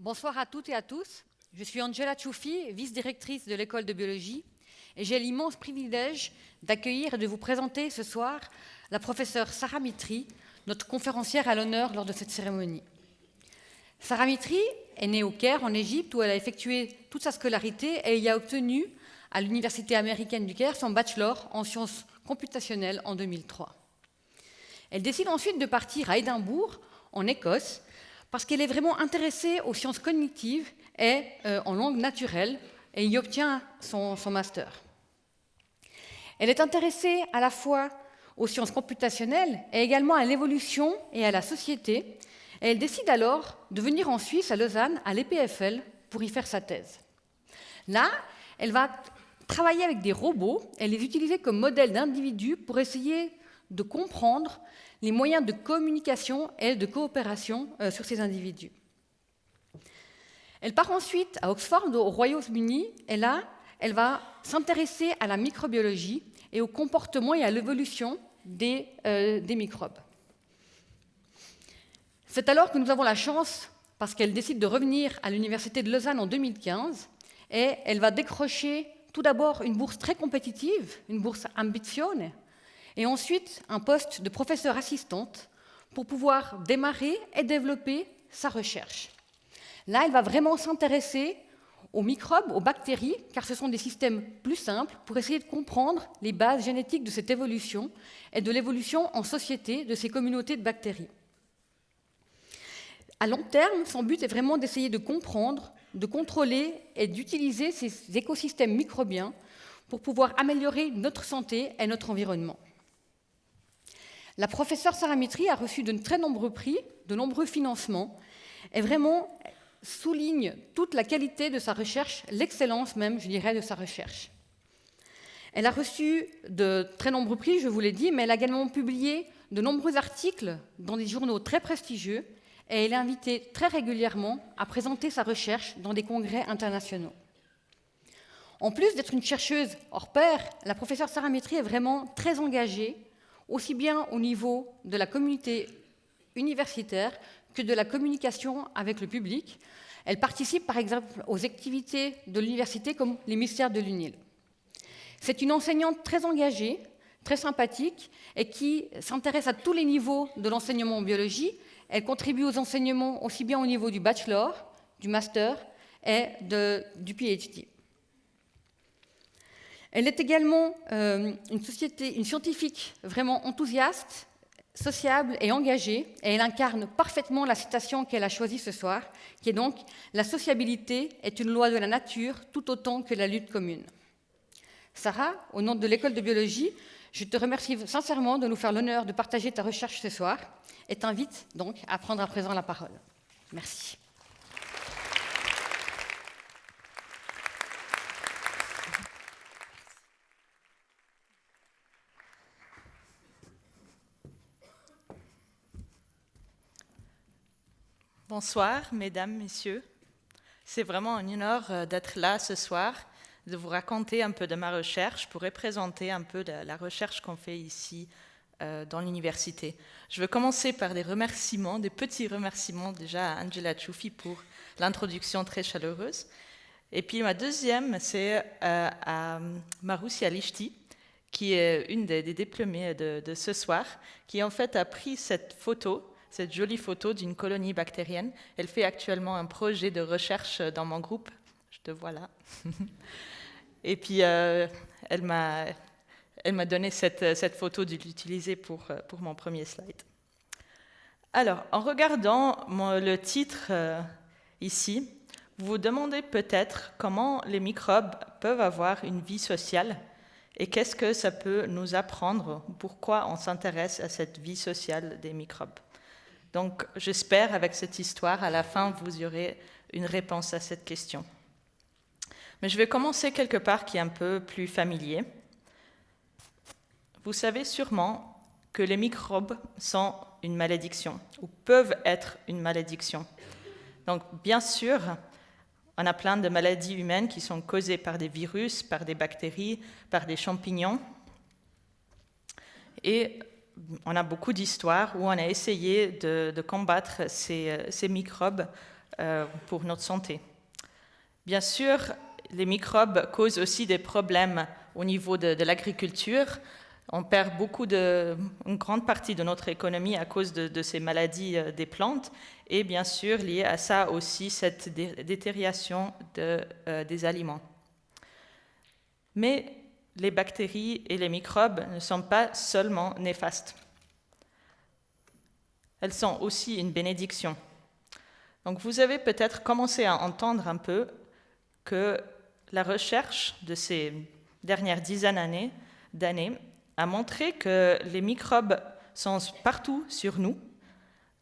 Bonsoir à toutes et à tous. Je suis Angela Choufi, vice-directrice de l'école de biologie, et j'ai l'immense privilège d'accueillir et de vous présenter ce soir la professeure Sarah Mitri, notre conférencière à l'honneur lors de cette cérémonie. Sarah Mitri est née au Caire, en Égypte, où elle a effectué toute sa scolarité et y a obtenu, à l'Université américaine du Caire, son bachelor en sciences computationnelles en 2003. Elle décide ensuite de partir à Édimbourg, en Écosse, parce qu'elle est vraiment intéressée aux sciences cognitives et euh, en langue naturelle, et y obtient son, master. Elle est intéressée à la fois aux sciences computationnelles et également à l'évolution et à la société, et elle décide alors de venir en Suisse, à Lausanne, à l'EPFL, pour y faire sa thèse. Là, elle va travailler avec des robots et les utiliser comme modèle d'individus pour essayer de comprendre les moyens de communication et de coopération euh, sur ces individus. Elle part ensuite à Oxford, au Royaume-Uni, et là, elle va s'intéresser à la microbiologie et au comportement et à l'évolution des, euh, microbes. C'est alors que nous avons la chance, parce qu'elle décide de revenir à l'Université de Lausanne en 2015, et elle va décrocher tout d'abord une bourse très compétitive, une bourse Ambizione, et ensuite un poste de professeur assistante pour pouvoir démarrer et développer sa recherche. Là, elle va vraiment s'intéresser aux microbes, aux bactéries, car ce sont des systèmes plus simples pour essayer de comprendre les bases génétiques de cette évolution et de l'évolution en société de ces communautés de bactéries. À long terme, son but est vraiment d'essayer de comprendre, de contrôler et d'utiliser ces écosystèmes microbiens pour pouvoir améliorer notre santé et notre environnement. La professeure Sarah a reçu de très nombreux prix, de nombreux financements, et vraiment souligne toute la qualité de sa recherche, l'excellence même, je dirais, de sa recherche. Elle a reçu de très nombreux prix, je vous l'ai dit, mais elle a également publié de nombreux articles dans des journaux très prestigieux, et elle est invitée très régulièrement à présenter sa recherche dans des congrès internationaux. En plus d'être une chercheuse hors pair, la professeure Sarah est vraiment très engagée aussi bien au niveau de la communauté universitaire que de la communication avec le public. Elle participe par exemple aux activités de l'université comme les mystères de l'UNIL. C'est une enseignante très engagée, très sympathique et qui s'intéresse à tous les niveaux de l'enseignement en biologie. Elle contribue aux enseignements aussi bien au niveau du bachelor, du master et du PhD. Elle est également euh, une, une scientifique vraiment enthousiaste, sociable et engagée, et elle incarne parfaitement la citation qu'elle a choisie ce soir, qui est donc « La sociabilité est une loi de la nature tout autant que la lutte commune ». Sarah, au nom de l'école de biologie, je te remercie sincèrement de nous faire l'honneur de partager ta recherche ce soir et t'invite donc à prendre à présent la parole. Merci. Bonsoir, mesdames, messieurs. C'est vraiment un honneur euh, d'être là ce soir, de vous raconter un peu de ma recherche pour représenter un peu la recherche qu'on fait ici euh, dans l'université. Je veux commencer par des remerciements, des petits remerciements déjà à Angela Choufi pour l'introduction très chaleureuse. Et puis ma deuxième, c'est euh, à Maroussia Lishti, qui est une des, diplômées de, ce soir, qui en fait a pris cette photo cette jolie photo d'une colonie bactérienne. Elle fait actuellement un projet de recherche dans mon groupe. Je te vois là. Et puis, euh, elle m'a donné cette, cette photo de l'utiliser pour, euh, pour mon premier slide. Alors, en regardant le titre euh, ici, vous vous demandez peut-être comment les microbes peuvent avoir une vie sociale et qu'est-ce que ça peut nous apprendre, pourquoi on s'intéresse à cette vie sociale des microbes. Donc j'espère avec cette histoire, à la fin, vous aurez une réponse à cette question. Mais je vais commencer quelque part qui est un peu plus familier. Vous savez sûrement que les microbes sont une malédiction, ou peuvent être une malédiction. Donc bien sûr, on a plein de maladies humaines qui sont causées par des virus, par des bactéries, par des champignons. Et on a beaucoup d'histoires où on a essayé de, combattre ces, microbes euh, pour notre santé. Bien sûr, les microbes causent aussi des problèmes au niveau de, l'agriculture. On perd beaucoup de, une grande partie de notre économie à cause de, ces maladies euh, des plantes et bien sûr lié à ça aussi cette détérioration des aliments. Mais les bactéries et les microbes ne sont pas seulement néfastes. Elles sont aussi une bénédiction. Donc vous avez peut-être commencé à entendre un peu que la recherche de ces dernières dizaines d'années a montré que les microbes sont partout sur nous.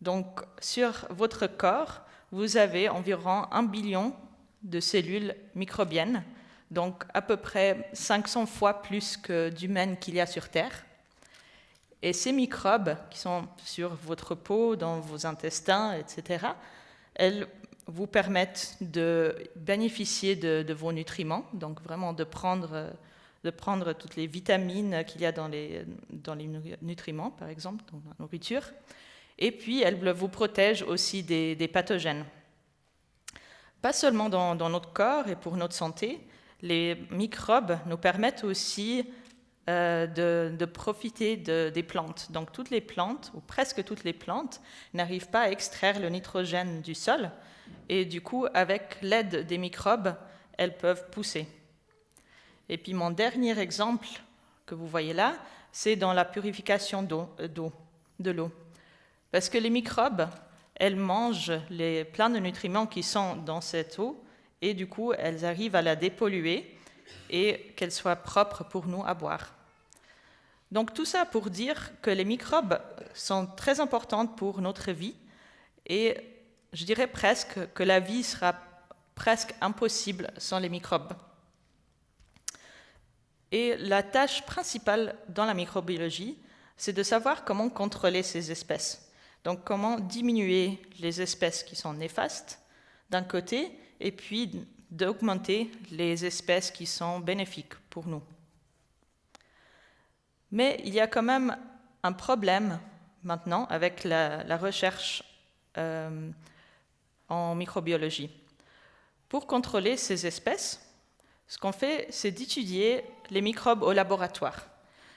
Donc sur votre corps, vous avez environ un billion de cellules microbiennes donc à peu près 500 fois plus que d'humains qu'il y a sur Terre. Et ces microbes qui sont sur votre peau, dans vos intestins, etc., elles vous permettent de bénéficier de, vos nutriments, donc vraiment de prendre, de prendre toutes les vitamines qu'il y a dans les, dans les nutriments, par exemple, dans la nourriture. Et puis, elles vous protègent aussi des, pathogènes. Pas seulement dans, notre corps et pour notre santé, les microbes nous permettent aussi euh, de, profiter des plantes. Donc toutes les plantes, ou presque toutes les plantes, n'arrivent pas à extraire le nitrogène du sol, et du coup, avec l'aide des microbes, elles peuvent pousser. Et puis mon dernier exemple que vous voyez là, c'est dans la purification d'eau, euh, de l'eau. Parce que les microbes, elles mangent les, plein de nutriments qui sont dans cette eau, et du coup, elles arrivent à la dépolluer et qu'elle soit propre pour nous à boire. Donc tout ça pour dire que les microbes sont très importants pour notre vie et je dirais presque que la vie sera presque impossible sans les microbes. Et la tâche principale dans la microbiologie, c'est de savoir comment contrôler ces espèces. Donc comment diminuer les espèces qui sont néfastes d'un côté et puis d'augmenter les espèces qui sont bénéfiques pour nous. Mais il y a quand même un problème maintenant avec la, recherche euh, en microbiologie. Pour contrôler ces espèces, ce qu'on fait, c'est d'étudier les microbes au laboratoire.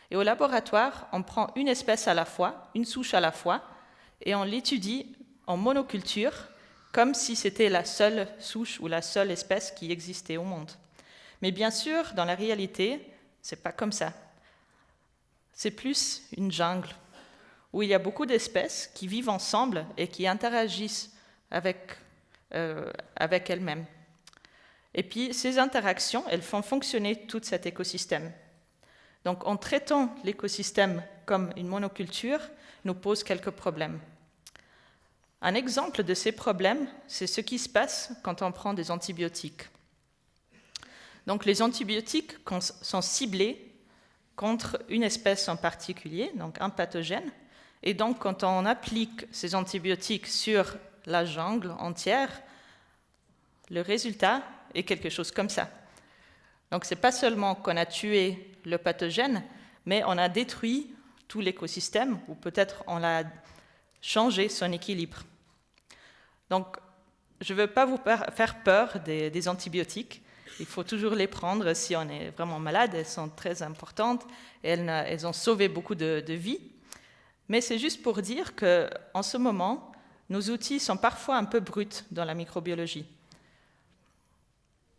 Et au laboratoire, on prend une espèce à la fois, une souche à la fois, et on l'étudie en monoculture comme si c'était la seule souche ou la seule espèce qui existait au monde. Mais bien sûr, dans la réalité, c'est pas comme ça. C'est plus une jungle où il y a beaucoup d'espèces qui vivent ensemble et qui interagissent avec, euh, elles-mêmes. Et puis ces interactions, elles font fonctionner tout cet écosystème. Donc en traitant l'écosystème comme une monoculture, nous pose quelques problèmes. Un exemple de ces problèmes, c'est ce qui se passe quand on prend des antibiotiques. Donc les antibiotiques sont ciblés contre une espèce en particulier, donc un pathogène, et donc quand on applique ces antibiotiques sur la jungle entière, le résultat est quelque chose comme ça. Donc ce n'est pas seulement qu'on a tué le pathogène, mais on a détruit tout l'écosystème, ou peut-être on a changé son équilibre. Donc, je ne veux pas vous faire peur des, antibiotiques. Il faut toujours les prendre si on est vraiment malade. Elles sont très importantes elles, ont sauvé beaucoup de, vies. Mais c'est juste pour dire qu'en ce moment, nos outils sont parfois un peu bruts dans la microbiologie.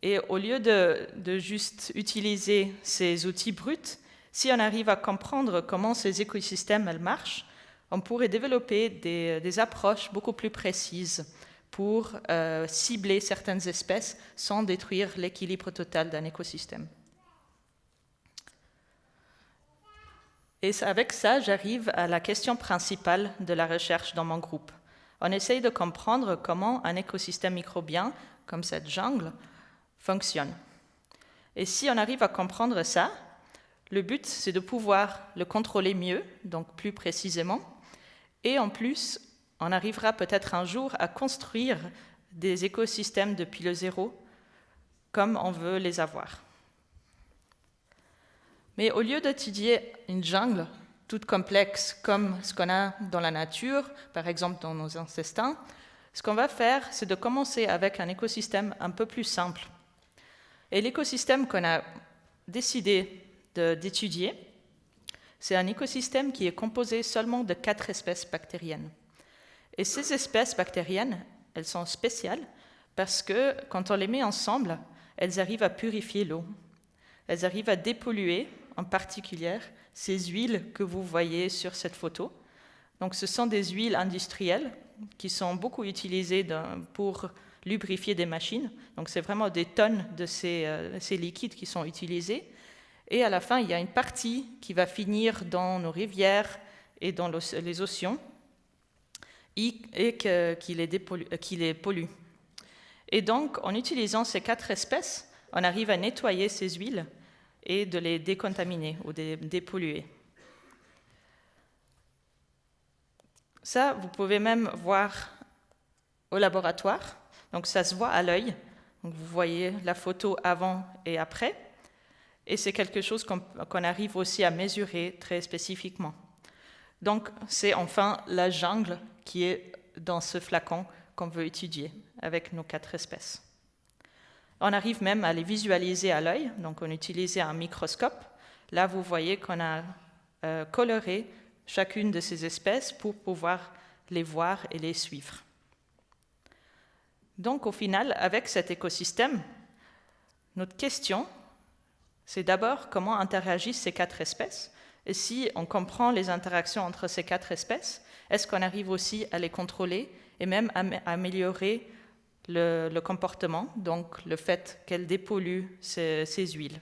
Et au lieu de, juste utiliser ces outils bruts, si on arrive à comprendre comment ces écosystèmes marchent, on pourrait développer des, approches beaucoup plus précises pour euh, cibler certaines espèces sans détruire l'équilibre total d'un écosystème. Et avec ça, j'arrive à la question principale de la recherche dans mon groupe. On essaye de comprendre comment un écosystème microbien, comme cette jungle, fonctionne. Et si on arrive à comprendre ça, le but, c'est de pouvoir le contrôler mieux, donc plus précisément, et en plus, on arrivera peut-être un jour à construire des écosystèmes depuis le zéro, comme on veut les avoir. Mais au lieu d'étudier une jungle toute complexe comme ce qu'on a dans la nature, par exemple dans nos intestins, Ce qu'on va faire, c'est de commencer avec un écosystème un peu plus simple. Et l'écosystème qu'on a décidé d'étudier, c'est un écosystème qui est composé seulement de quatre espèces bactériennes. Et ces espèces bactériennes, elles sont spéciales parce que quand on les met ensemble, elles arrivent à purifier l'eau. Elles arrivent à dépolluer, en particulier, ces huiles que vous voyez sur cette photo. Donc ce sont des huiles industrielles qui sont beaucoup utilisées pour lubrifier des machines. Donc c'est vraiment des tonnes de ces, euh, ces, liquides qui sont utilisés. Et à la fin, il y a une partie qui va finir dans nos rivières et dans les océans et qui les, pollue. Et donc, en utilisant ces quatre espèces, on arrive à nettoyer ces huiles et de les décontaminer ou dépolluer. Ça, vous pouvez même voir au laboratoire. Donc ça se voit à l'œil. Vous voyez la photo avant et après. Et c'est quelque chose qu'on arrive aussi à mesurer très spécifiquement. Donc c'est enfin la jungle qui est dans ce flacon qu'on veut étudier avec nos quatre espèces. On arrive même à les visualiser à l'œil, donc on utilise un microscope. Là, vous voyez qu'on a euh, coloré chacune de ces espèces pour pouvoir les voir et les suivre. Donc au final, avec cet écosystème, notre question, c'est d'abord comment interagissent ces quatre espèces. Et si on comprend les interactions entre ces quatre espèces, est-ce qu'on arrive aussi à les contrôler et même à améliorer le, comportement, donc le fait qu'elles dépolluent ces huiles?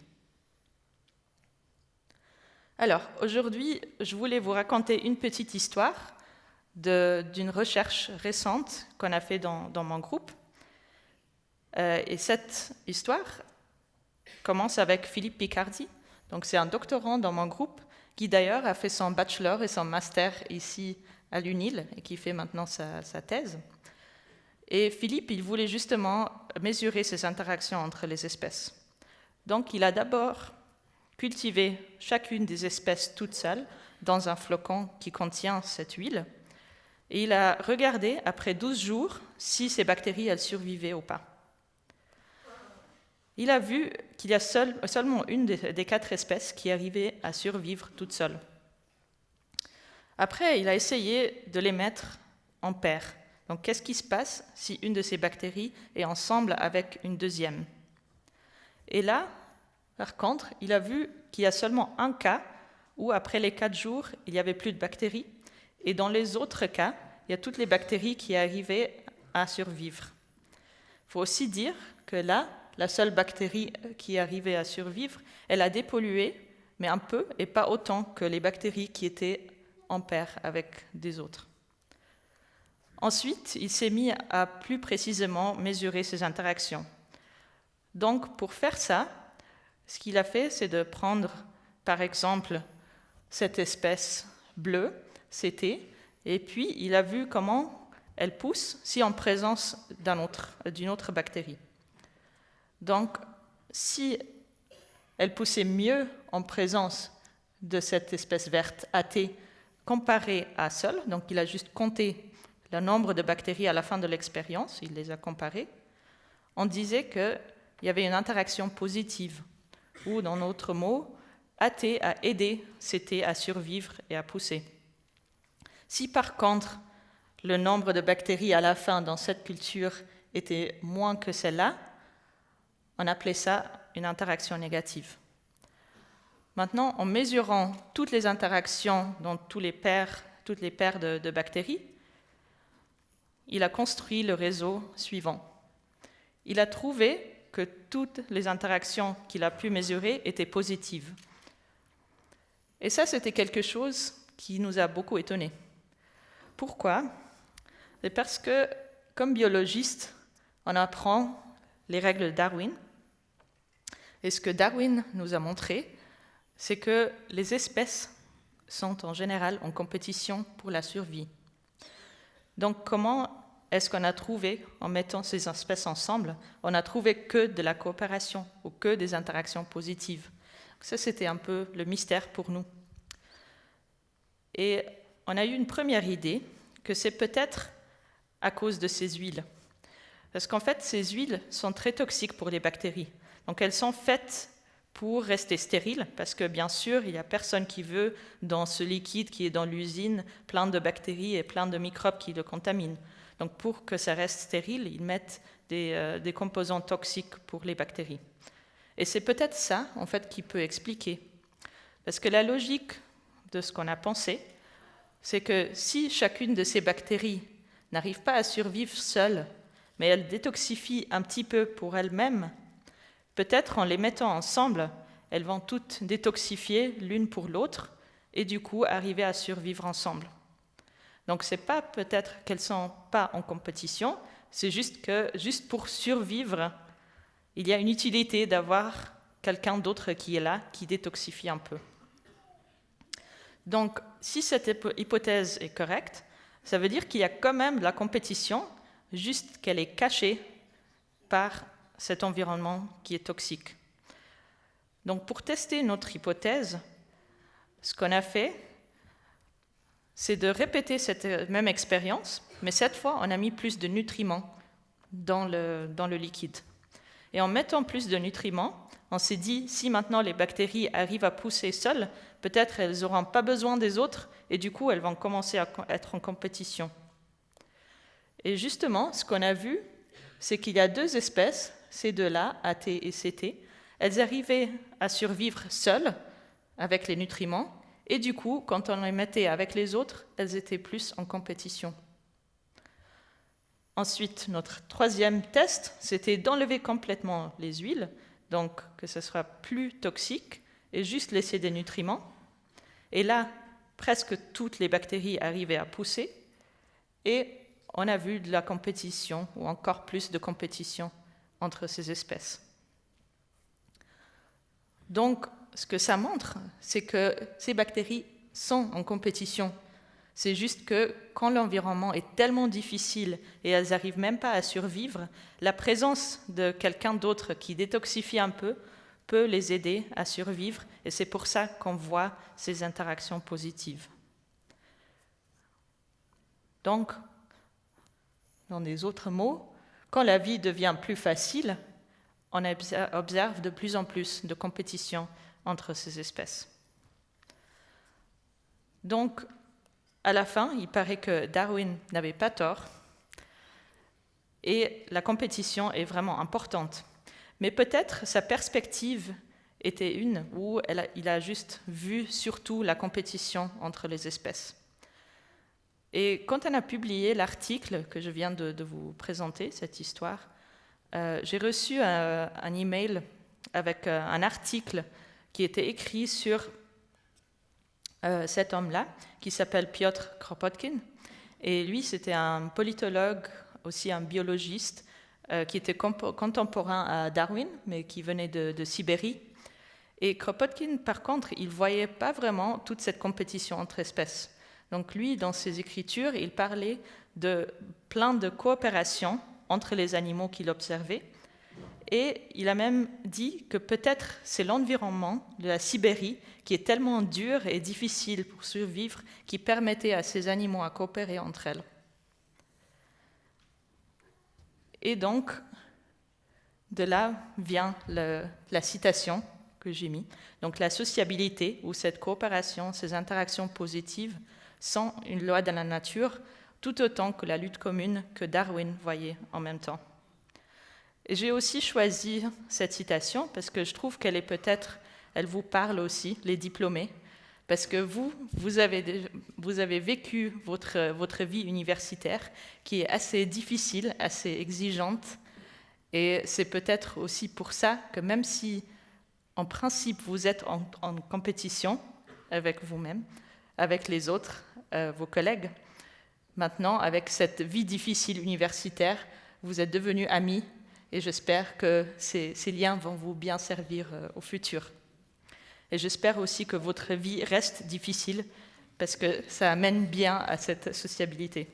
Alors, aujourd'hui, je voulais vous raconter une petite histoire d'une recherche récente qu'on a fait dans, mon groupe. Euh, et cette histoire commence avec Philippe Picardi. Donc, c'est un doctorant dans mon groupe qui, d'ailleurs, a fait son bachelor et son master ici à l'UNIL et qui fait maintenant sa, thèse. Et Philippe, il voulait justement mesurer ces interactions entre les espèces. Donc, il a d'abord cultiver chacune des espèces toute seule dans un flocon qui contient cette huile. Et il a regardé, après 12 jours, si ces bactéries elles survivaient ou pas. Il a vu qu'il y a seulement une des, quatre espèces qui arrivait à survivre toute seule. Après, il a essayé de les mettre en paire. Donc, qu'est-ce qui se passe si une de ces bactéries est ensemble avec une deuxième? Et là, par contre, il a vu qu'il y a seulement un cas où, après les quatre jours, il n'y avait plus de bactéries. Et dans les autres cas, il y a toutes les bactéries qui arrivaient à survivre. Il faut aussi dire que là, la seule bactérie qui arrivait à survivre, elle a dépollué, mais un peu et pas autant que les bactéries qui étaient en paire avec des autres. Ensuite, il s'est mis à plus précisément mesurer ces interactions. Donc, pour faire ça, ce qu'il a fait, c'est de prendre, par exemple, cette espèce bleue, CT, et puis il a vu comment elle pousse si en présence d'une autre, autre bactérie. Donc, si elle poussait mieux en présence de cette espèce verte AT comparée à seule, donc il a juste compté le nombre de bactéries à la fin de l'expérience, il les a comparées, on disait qu'il y avait une interaction positive ou dans d'autres mots, AT a aidé CT à survivre et à pousser. Si par contre le nombre de bactéries à la fin dans cette culture était moins que celle-là, on appelait ça une interaction négative. Maintenant, en mesurant toutes les interactions dans tous les paires, toutes les paires de, bactéries, il a construit le réseau suivant. Il a trouvé que toutes les interactions qu'il a pu mesurer étaient positives. Et ça, c'était quelque chose qui nous a beaucoup étonnés. Pourquoi? C'est parce que, comme biologiste, on apprend les règles de Darwin. Et ce que Darwin nous a montré, c'est que les espèces sont en général en compétition pour la survie. Donc comment est-ce qu'on a trouvé, en mettant ces espèces ensemble, on a trouvé que de la coopération ou que des interactions positives? Ça, c'était un peu le mystère pour nous. Et on a eu une première idée que c'est peut-être à cause de ces huiles. Parce qu'en fait, ces huiles sont très toxiques pour les bactéries. Donc elles sont faites pour rester stériles, parce que bien sûr, il n'y a personne qui veut, dans ce liquide qui est dans l'usine, plein de bactéries et plein de microbes qui le contaminent. Donc pour que ça reste stérile, ils mettent des, euh, des composants toxiques pour les bactéries. Et c'est peut-être ça, en fait, qui peut expliquer. Parce que la logique de ce qu'on a pensé, c'est que si chacune de ces bactéries n'arrive pas à survivre seule, mais elle détoxifie un petit peu pour elle-même, peut-être en les mettant ensemble, elles vont toutes détoxifier l'une pour l'autre et du coup arriver à survivre ensemble. Donc c'est pas peut-être qu'elles sont pas en compétition, c'est juste que juste pour survivre, il y a une utilité d'avoir quelqu'un d'autre qui est là, qui détoxifie un peu. Donc, si cette hypothèse est correcte, ça veut dire qu'il y a quand même de la compétition, juste qu'elle est cachée par cet environnement qui est toxique. Donc, pour tester notre hypothèse, ce qu'on a fait, c'est de répéter cette même expérience, mais cette fois, on a mis plus de nutriments dans le, dans le liquide. Et en mettant plus de nutriments, on s'est dit, si maintenant les bactéries arrivent à pousser seules, peut-être elles n'auront pas besoin des autres et du coup elles vont commencer à être en compétition. Et justement, ce qu'on a vu, c'est qu'il y a deux espèces, ces deux-là, AT et CT, elles arrivaient à survivre seules avec les nutriments et du coup, quand on les mettait avec les autres, elles étaient plus en compétition. Ensuite, notre troisième test, c'était d'enlever complètement les huiles, donc que ce soit plus toxique, et juste laisser des nutriments. Et là, presque toutes les bactéries arrivaient à pousser, et on a vu de la compétition, ou encore plus de compétition entre ces espèces. Donc, ce que ça montre, c'est que ces bactéries sont en compétition c'est juste que quand l'environnement est tellement difficile et elles n'arrivent même pas à survivre, la présence de quelqu'un d'autre qui détoxifie un peu peut les aider à survivre et c'est pour ça qu'on voit ces interactions positives. Donc, dans des autres mots, quand la vie devient plus facile, on observe de plus en plus de compétition entre ces espèces. Donc, à la fin, il paraît que Darwin n'avait pas tort et la compétition est vraiment importante. Mais peut-être sa perspective était une où il a juste vu surtout la compétition entre les espèces. Et quand on a publié l'article que je viens de, vous présenter, cette histoire, euh, j'ai reçu un, un, email avec euh, un article qui était écrit sur euh, cet homme-là, qui s'appelle Piotr Kropotkin. Et lui, c'était un politologue, aussi un biologiste, euh, qui était contemporain à Darwin, mais qui venait de, Sibérie. Et Kropotkin, par contre, il ne voyait pas vraiment toute cette compétition entre espèces. Donc lui, dans ses écritures, il parlait de plein de coopération entre les animaux qu'il observait. Et il a même dit que peut-être c'est l'environnement de la Sibérie qui est tellement dur et difficile pour survivre qui permettait à ces animaux à coopérer entre elles. Et donc, de là vient la citation que j'ai mise. Donc la sociabilité ou cette coopération, ces interactions positives sont une loi de la nature tout autant que la lutte commune que Darwin voyait en même temps. J'ai aussi choisi cette citation parce que je trouve qu'elle est peut-être, elle vous parle aussi, les diplômés, parce que vous, vous avez, vous avez vécu votre, votre vie universitaire qui est assez difficile, assez exigeante, et c'est peut-être aussi pour ça que même si en principe vous êtes en, compétition avec vous-même, avec les autres, euh, vos collègues, maintenant avec cette vie difficile universitaire, vous êtes devenus amis et j'espère que ces, liens vont vous bien servir euh, au futur. Et j'espère aussi que votre vie reste difficile parce que ça amène bien à cette sociabilité.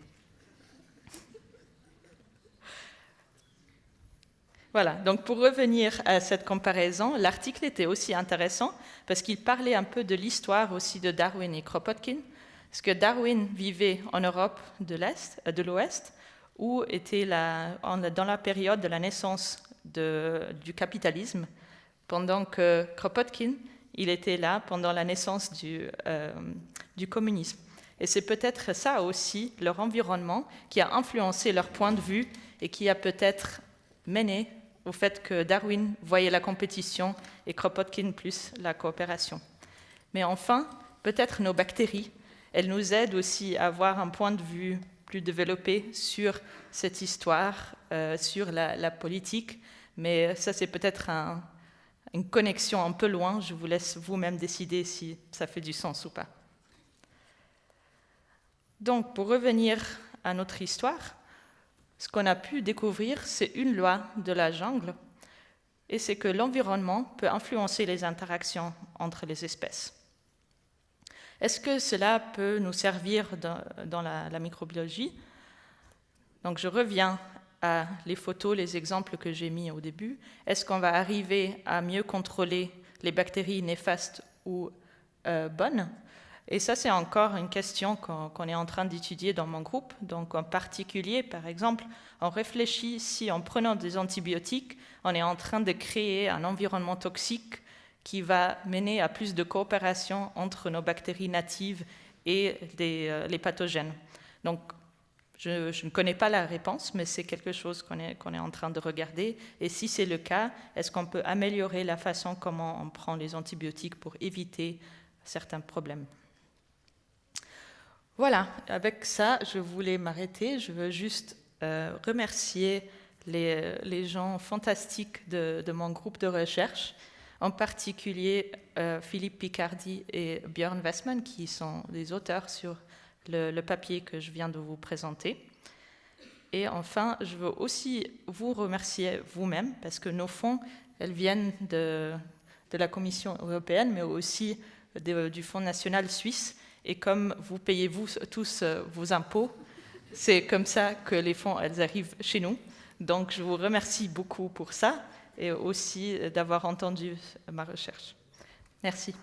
Voilà, donc pour revenir à cette comparaison, l'article était aussi intéressant parce qu'il parlait un peu de l'histoire aussi de Darwin et Kropotkin, parce que Darwin vivait en Europe de l'Est, euh, de l'Ouest, où était dans la période de la naissance du capitalisme, pendant que Kropotkin, il était là pendant la naissance du, euh, du communisme. Et c'est peut-être ça aussi, leur environnement, qui a influencé leur point de vue et qui a peut-être mené au fait que Darwin voyait la compétition et Kropotkin plus la coopération. Mais enfin, peut-être nos bactéries, elles nous aident aussi à avoir un point de vue plus développé sur cette histoire, euh, sur la, politique, mais ça c'est peut-être une connexion un peu loin, je vous laisse vous-même décider si ça fait du sens ou pas. Donc pour revenir à notre histoire, ce qu'on a pu découvrir, c'est une loi de la jungle, et c'est que l'environnement peut influencer les interactions entre les espèces. Est-ce que cela peut nous servir dans, la, microbiologie? Donc je reviens à les photos, les exemples que j'ai mis au début. Est-ce qu'on va arriver à mieux contrôler les bactéries néfastes ou euh, bonnes? Et ça, c'est encore une question qu'on est en train d'étudier dans mon groupe. Donc, en particulier, par exemple, on réfléchit si en prenant des antibiotiques, on est en train de créer un environnement toxique qui va mener à plus de coopération entre nos bactéries natives et euh, les pathogènes. Donc, je, ne connais pas la réponse, mais c'est quelque chose qu'on est, est en train de regarder. Et si c'est le cas, est-ce qu'on peut améliorer la façon comment on prend les antibiotiques pour éviter certains problèmes? Voilà, avec ça, je voulais m'arrêter. Je veux juste euh, remercier les, gens fantastiques de, mon groupe de recherche, en particulier euh, Philippe Picardi et Björn Westman, qui sont les auteurs sur le, papier que je viens de vous présenter. Et enfin, je veux aussi vous remercier vous-même, parce que nos fonds, elles viennent de, la Commission européenne, mais aussi du Fonds national suisse et comme vous payez vous tous euh, vos impôts, c'est comme ça que les fonds elles arrivent chez nous. Donc je vous remercie beaucoup pour ça et aussi d'avoir entendu ma recherche. Merci.